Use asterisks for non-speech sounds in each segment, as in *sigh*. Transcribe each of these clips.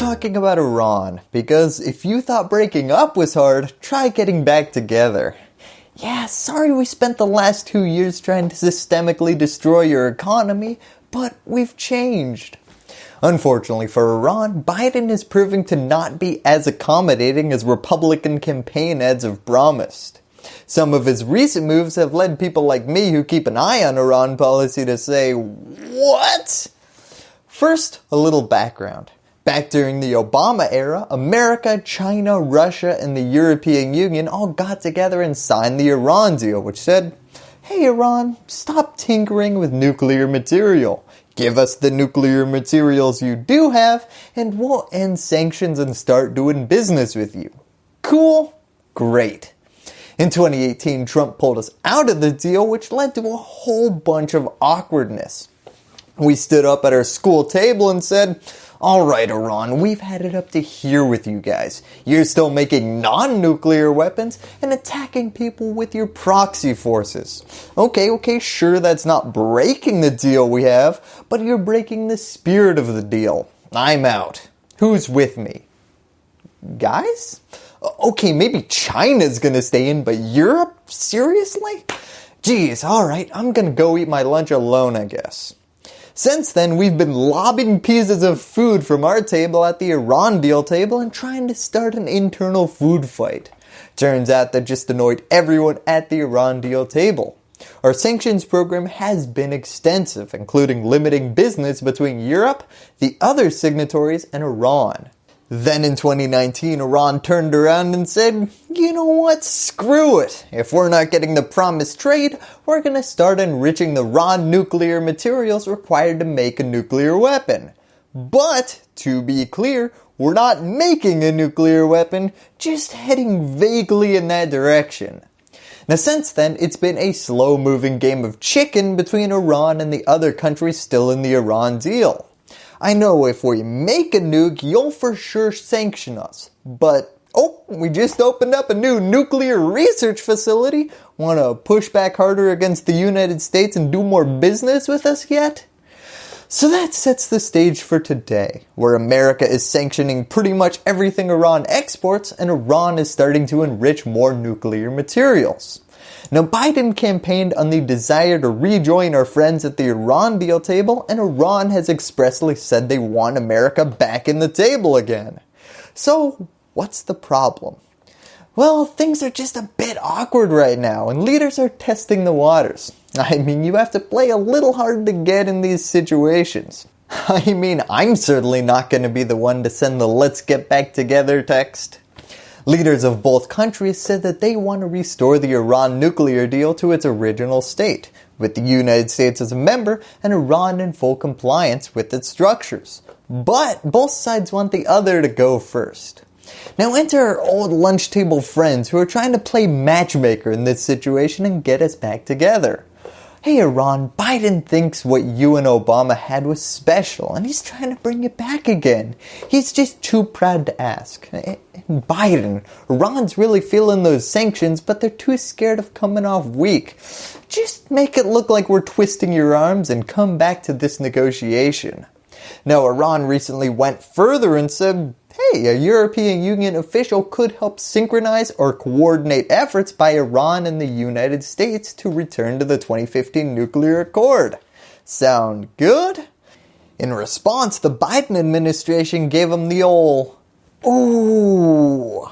talking about Iran because if you thought breaking up was hard, try getting back together. Yeah, sorry we spent the last two years trying to systemically destroy your economy, but we've changed. Unfortunately for Iran, Biden is proving to not be as accommodating as Republican campaign ads have promised. Some of his recent moves have led people like me who keep an eye on Iran policy to say, what? First, a little background. Back during the Obama era, America, China, Russia, and the European Union all got together and signed the Iran deal which said, hey Iran, stop tinkering with nuclear material. Give us the nuclear materials you do have and we'll end sanctions and start doing business with you. Cool? Great. In 2018, Trump pulled us out of the deal which led to a whole bunch of awkwardness. We stood up at our school table and said, Alright Iran, we've had it up to here with you guys. You're still making non-nuclear weapons and attacking people with your proxy forces. Okay, okay, sure that's not breaking the deal we have, but you're breaking the spirit of the deal. I'm out. Who's with me? Guys? Okay, maybe China's gonna stay in, but Europe? Seriously? Geez, alright, I'm gonna go eat my lunch alone I guess. Since then, we've been lobbing pieces of food from our table at the Iran deal table and trying to start an internal food fight. Turns out that just annoyed everyone at the Iran deal table. Our sanctions program has been extensive, including limiting business between Europe, the other signatories, and Iran. Then in 2019, Iran turned around and said, you know what, screw it. If we're not getting the promised trade, we're going to start enriching the raw nuclear materials required to make a nuclear weapon. But, to be clear, we're not making a nuclear weapon, just heading vaguely in that direction. Now since then, it's been a slow moving game of chicken between Iran and the other countries still in the Iran deal. I know if we make a nuke, you'll for sure sanction us. But, oh, we just opened up a new nuclear research facility. Want to push back harder against the United States and do more business with us yet? So that sets the stage for today, where America is sanctioning pretty much everything Iran exports and Iran is starting to enrich more nuclear materials. Now Biden campaigned on the desire to rejoin our friends at the Iran deal table and Iran has expressly said they want America back in the table again. So what's the problem? Well, things are just a bit awkward right now and leaders are testing the waters. *laughs* I mean, you have to play a little hard to get in these situations. *laughs* I mean, I'm certainly not going to be the one to send the let's get back together text. Leaders of both countries said that they want to restore the Iran nuclear deal to its original state, with the United States as a member and Iran in full compliance with its structures. But both sides want the other to go first. Now enter our old lunch table friends who are trying to play matchmaker in this situation and get us back together. Hey Iran, Biden thinks what you and Obama had was special and he's trying to bring it back again. He's just too proud to ask. Eh, eh, Biden, Iran's really feeling those sanctions but they're too scared of coming off weak. Just make it look like we're twisting your arms and come back to this negotiation. Now Iran recently went further and said, hey, a European Union official could help synchronize or coordinate efforts by Iran and the United States to return to the 2015 nuclear accord. Sound good? In response, the Biden administration gave him the old, ooh.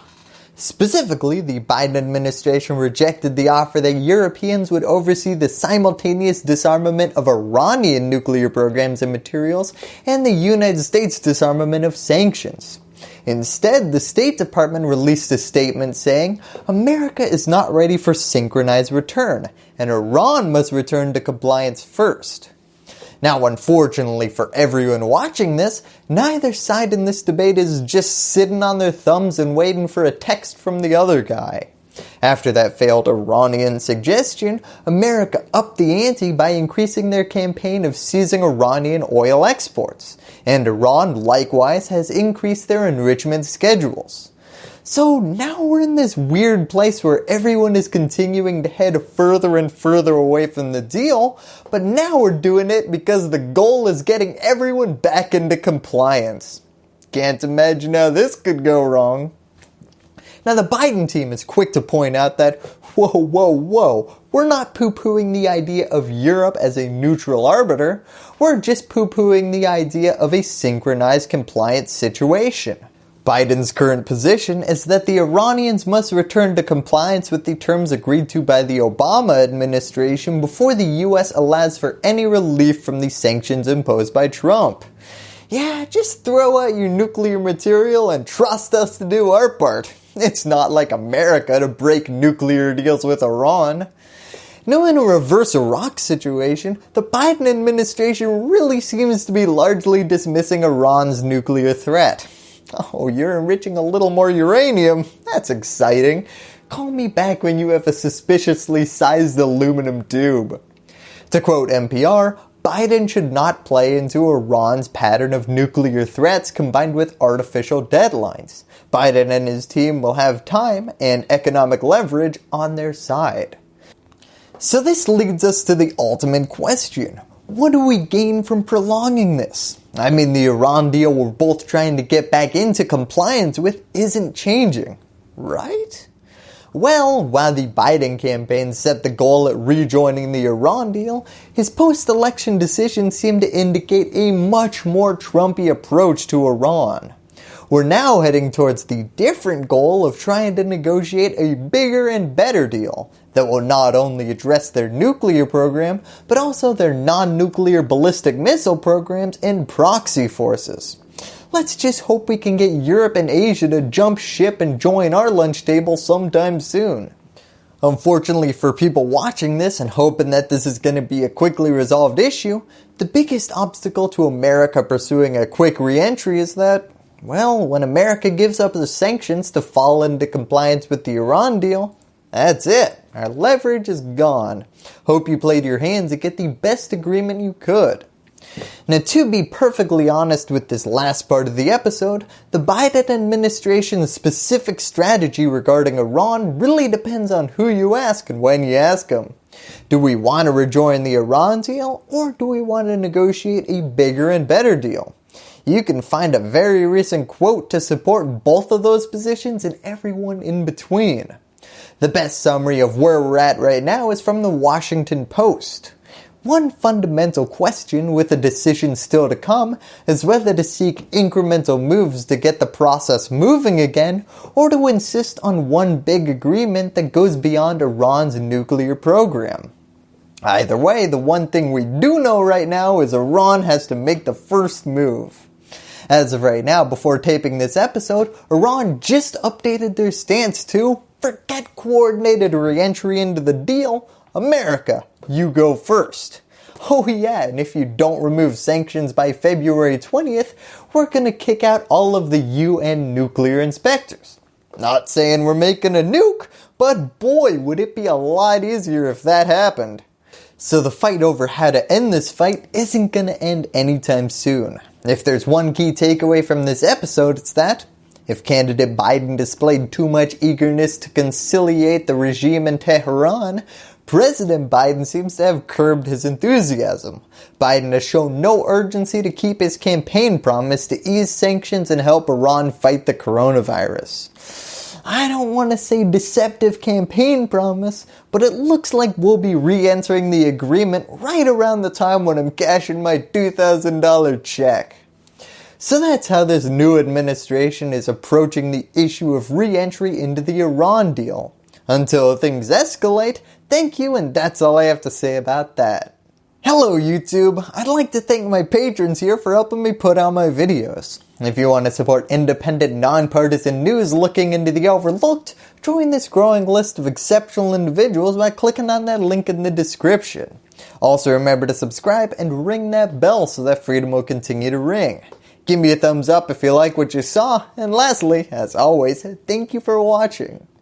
Specifically, the Biden administration rejected the offer that Europeans would oversee the simultaneous disarmament of Iranian nuclear programs and materials and the United States disarmament of sanctions. Instead, the State Department released a statement saying, America is not ready for synchronized return, and Iran must return to compliance first. Now unfortunately for everyone watching this, neither side in this debate is just sitting on their thumbs and waiting for a text from the other guy. After that failed Iranian suggestion, America upped the ante by increasing their campaign of seizing Iranian oil exports, and Iran likewise has increased their enrichment schedules. So now we're in this weird place where everyone is continuing to head further and further away from the deal, but now we're doing it because the goal is getting everyone back into compliance. Can't imagine how this could go wrong. Now the Biden team is quick to point out that, whoa, whoa, whoa, we're not poo-pooing the idea of Europe as a neutral arbiter, we're just poo-pooing the idea of a synchronized compliance situation. Biden's current position is that the Iranians must return to compliance with the terms agreed to by the Obama administration before the US allows for any relief from the sanctions imposed by Trump. Yeah, just throw out your nuclear material and trust us to do our part. *laughs* It's not like America to break nuclear deals with Iran. Now in a reverse Iraq situation, the Biden administration really seems to be largely dismissing Iran's nuclear threat. Oh, you're enriching a little more uranium? That's exciting. Call me back when you have a suspiciously sized aluminum tube. To quote NPR, Biden should not play into Iran's pattern of nuclear threats combined with artificial deadlines. Biden and his team will have time and economic leverage on their side. So this leads us to the ultimate question. What do we gain from prolonging this? I mean the Iran deal we're both trying to get back into compliance with isn't changing, right? Well, while the Biden campaign set the goal at rejoining the Iran deal, his post-election decision seemed to indicate a much more Trumpy approach to Iran. We're now heading towards the different goal of trying to negotiate a bigger and better deal that will not only address their nuclear program, but also their non-nuclear ballistic missile programs and proxy forces. Let's just hope we can get Europe and Asia to jump ship and join our lunch table sometime soon. Unfortunately for people watching this and hoping that this is going to be a quickly resolved issue, the biggest obstacle to America pursuing a quick reentry is that well, when America gives up the sanctions to fall into compliance with the Iran deal, that's it. Our leverage is gone. Hope you played your hands and get the best agreement you could. Now to be perfectly honest with this last part of the episode, the Biden administration's specific strategy regarding Iran really depends on who you ask and when you ask them. Do we want to rejoin the Iran deal or do we want to negotiate a bigger and better deal? You can find a very recent quote to support both of those positions and everyone in between. The best summary of where we're at right now is from the Washington Post. One fundamental question with a decision still to come is whether to seek incremental moves to get the process moving again or to insist on one big agreement that goes beyond Iran's nuclear program. Either way, the one thing we do know right now is Iran has to make the first move. As of right now, before taping this episode, Iran just updated their stance to forget coordinated re-entry into the deal, America, you go first. Oh yeah, and if you don't remove sanctions by February 20th, we're going to kick out all of the UN nuclear inspectors. Not saying we're making a nuke, but boy would it be a lot easier if that happened. So the fight over how to end this fight isn't going to end anytime soon. If there's one key takeaway from this episode, it's that if candidate Biden displayed too much eagerness to conciliate the regime in Tehran, President Biden seems to have curbed his enthusiasm. Biden has shown no urgency to keep his campaign promise to ease sanctions and help Iran fight the coronavirus. I don't want to say deceptive campaign promise, but it looks like we'll be re-entering the agreement right around the time when I'm cashing my $2,000 check. So that's how this new administration is approaching the issue of re-entry into the Iran deal. Until things escalate, thank you and that's all I have to say about that. Hello YouTube, I'd like to thank my patrons here for helping me put out my videos. If you want to support independent, nonpartisan news looking into the overlooked, join this growing list of exceptional individuals by clicking on that link in the description. Also remember to subscribe and ring that bell so that freedom will continue to ring. Give me a thumbs up if you like what you saw, and lastly, as always, thank you for watching.